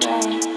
Bye.